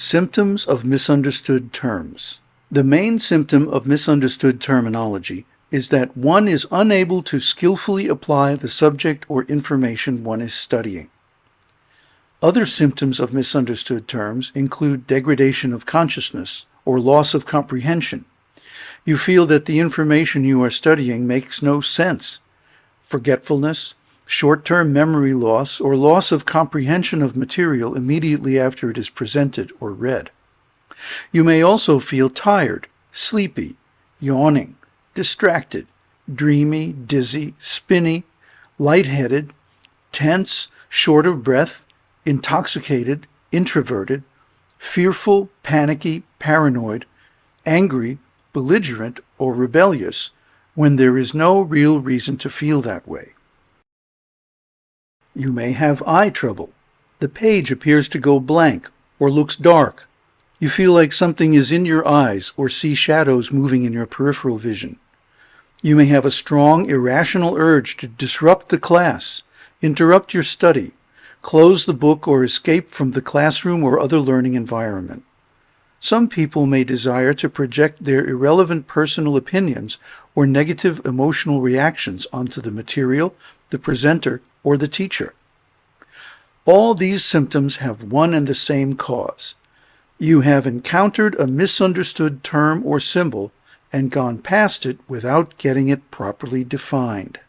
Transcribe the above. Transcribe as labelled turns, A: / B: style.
A: Symptoms of misunderstood terms. The main symptom of misunderstood terminology is that one is unable to skillfully apply the subject or information one is studying. Other symptoms of misunderstood terms include degradation of consciousness or loss of comprehension. You feel that the information you are studying makes no sense. Forgetfulness, short-term memory loss, or loss of comprehension of material immediately after it is presented or read. You may also feel tired, sleepy, yawning, distracted, dreamy, dizzy, spinny, lightheaded, tense, short of breath, intoxicated, introverted, fearful, panicky, paranoid, angry, belligerent, or rebellious when there is no real reason to feel that way. You may have eye trouble. The page appears to go blank or looks dark. You feel like something is in your eyes or see shadows moving in your peripheral vision. You may have a strong, irrational urge to disrupt the class, interrupt your study, close the book or escape from the classroom or other learning environment. Some people may desire to project their irrelevant personal opinions or negative emotional reactions onto the material, the presenter, or the teacher. All these symptoms have one and the same cause. You have encountered a misunderstood term or symbol and gone past it without getting it properly defined.